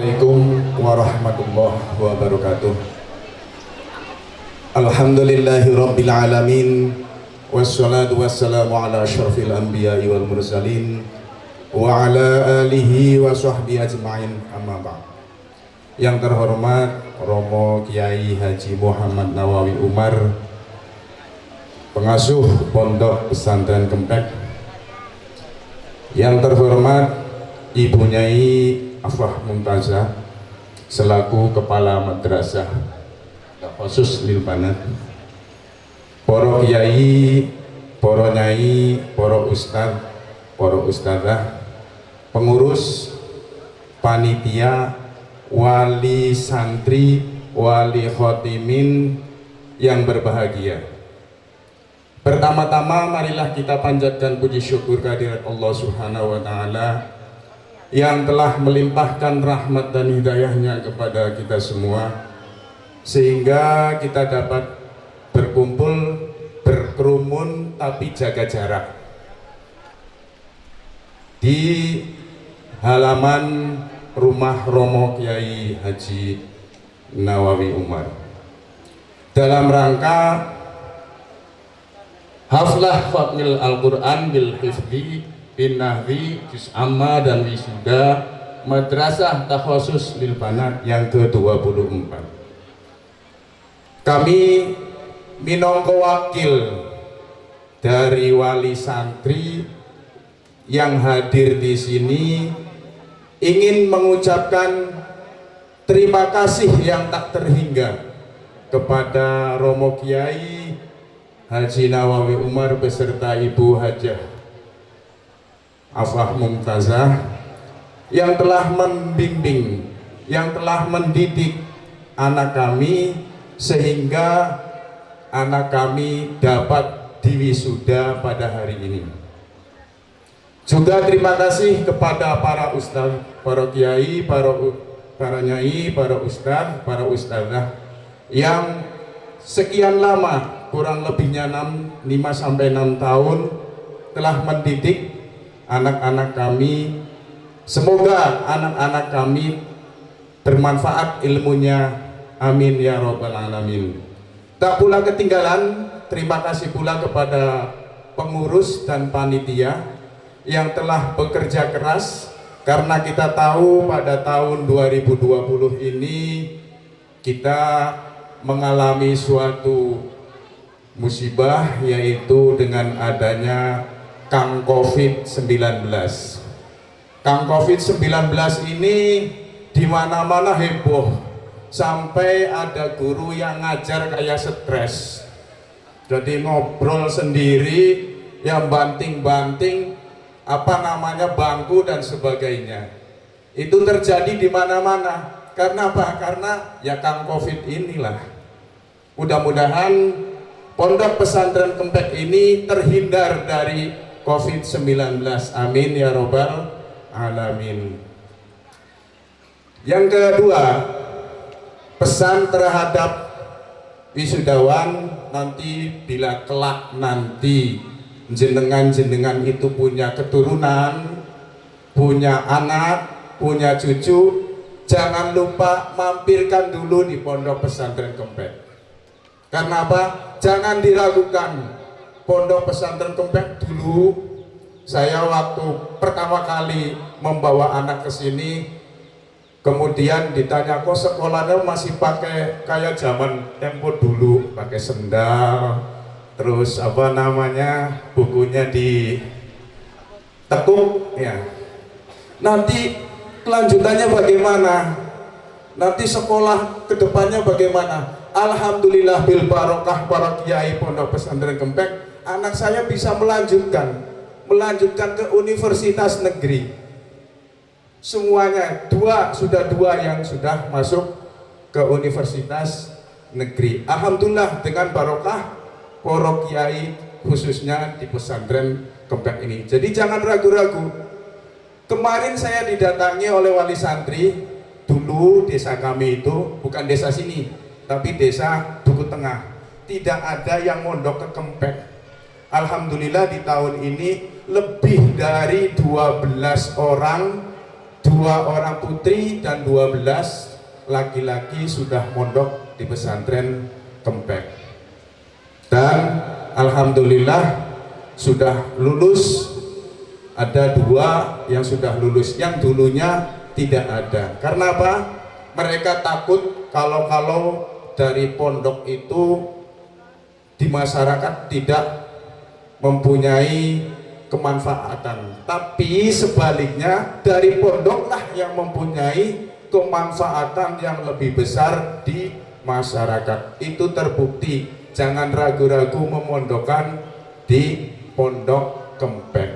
Assalamualaikum warahmatullahi wabarakatuh. Alhamdulillahi rabbil alamin. Wassalatu wassalamu ala ashrafil anbiya wal mursalin Wa ala alihi wa sahbihi ajma'in. Amma ba'd. Yang terhormat Romo Kiai Haji Muhammad Nawawi Umar Pengasuh Pondok Pesantren Kempek. Yang terhormat Ibu Nyai Afah Mumtazah selaku Kepala Madrasah khusus lil banat Poro Kiai, Poro Nyai, Poro Ustad, Poro Ustadzah, pengurus, panitia, wali santri, wali khotimin yang berbahagia. Pertama-tama marilah kita panjatkan puji syukur kehadirat Allah Subhanahu wa taala yang telah melimpahkan rahmat dan hidayahnya kepada kita semua sehingga kita dapat berkumpul berkerumun tapi jaga jarak. Di halaman rumah Romo Kiai Haji Nawawi Umar. Dalam rangka haflah Fatmil Al-Quran bil Hifdi bin Nahwi Juz Amma dan Wisuda Madrasah Takhusus Lil Banat yang ke-24 kami minongko wakil dari wali santri yang hadir di sini ingin mengucapkan terima kasih yang tak terhingga kepada Romo Kiai Haji Nawawi Umar beserta Ibu Hajah Afah Mumtazah yang telah membimbing, yang telah mendidik anak kami sehingga anak kami dapat diwisuda pada hari ini. Juga terima kasih kepada para ustaz, para kiai, para para nyai, para ustaz, para ustazah yang sekian lama kurang lebihnya 6, 5 sampai 6 tahun telah mendidik anak-anak kami. Semoga anak-anak kami bermanfaat ilmunya. Amin ya robbal alamin. Tak pula ketinggalan terima kasih pula kepada pengurus dan panitia yang telah bekerja keras karena kita tahu pada tahun 2020 ini kita mengalami suatu musibah yaitu dengan adanya Kang COVID-19. Kang COVID-19 ini di mana-mana heboh sampai ada guru yang ngajar kayak stres. Jadi ngobrol sendiri yang banting-banting apa namanya bangku dan sebagainya. Itu terjadi di mana-mana. Karena apa? Karena ya Kang Covid inilah. Mudah-mudahan pondok pesantren Kempek ini terhindar dari COVID-19 amin ya robbal alamin. Yang kedua pesan terhadap wisudawan nanti bila kelak nanti. Jenengan-jenengan itu punya keturunan punya anak punya cucu. Jangan lupa mampirkan dulu di pondok pesantren kempet. Karena apa? jangan diragukan pondok pesantren Kempek dulu saya waktu pertama kali membawa anak ke sini kemudian ditanya kok sekolahnya masih pakai kayak zaman tempo dulu pakai sendal terus apa namanya bukunya di tekuk? Ya. Nanti kelanjutannya bagaimana? Nanti sekolah ke depannya bagaimana? Alhamdulillah bil barokah para kiai pondok pesantren Kempek anak saya bisa melanjutkan melanjutkan ke universitas negeri. Semuanya dua sudah dua yang sudah masuk ke universitas negeri. Alhamdulillah dengan barokah poro kiai khususnya di pesantren kempek ini. Jadi jangan ragu-ragu. Kemarin saya didatangi oleh wali santri dulu desa kami itu bukan desa sini tapi desa Duku Tengah. Tidak ada yang mondok ke Kempek Alhamdulillah di tahun ini lebih dari 12 orang 12 dua orang putri dan dua belas laki-laki sudah mondok di pesantren Kempek. Dan Alhamdulillah sudah lulus. Ada dua yang sudah lulus yang dulunya tidak ada. Karena apa? mereka takut kalau-kalau dari pondok itu di masyarakat tidak mempunyai kemanfaatan. Tapi sebaliknya dari pondoklah yang mempunyai kemanfaatan yang lebih besar di masyarakat. Itu terbukti. Jangan ragu-ragu memondokkan di pondok kempeng.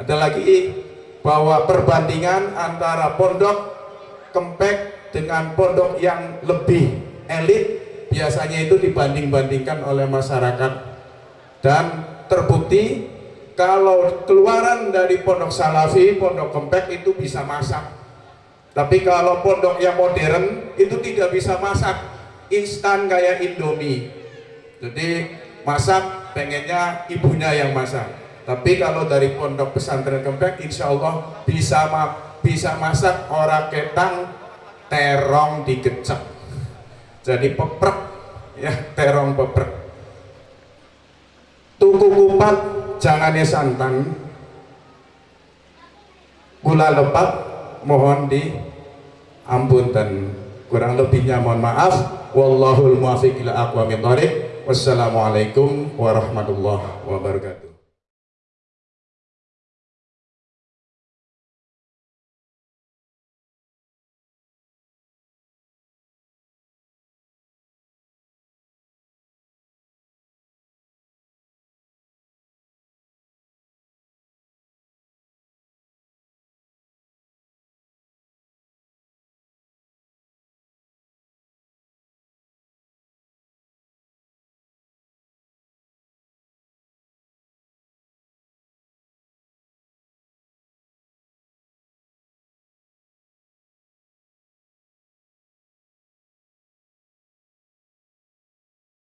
Ada lagi bahwa perbandingan antara pondok kempek dengan pondok yang lebih elit biasanya itu dibanding-bandingkan oleh masyarakat. Dan terbukti kalau keluaran dari pondok salafi, pondok kempek itu bisa masak. Tapi kalau pondok yang modern itu tidak bisa masak. Instan kayak indomie. Jadi masak pengennya ibunya yang masak. Tapi kalau dari pondok pesantren kempek insya Allah bisa bisa masak orang ketang terong digecek jadi peprek ya terong peprek tuku kupat jangannya santan. Gula lepat mohon di ampun dan kurang lebihnya mohon maaf. Wallahul muafiq ila aqwamit thoriq wassalamualaikum warahmatullahi wabarakatuh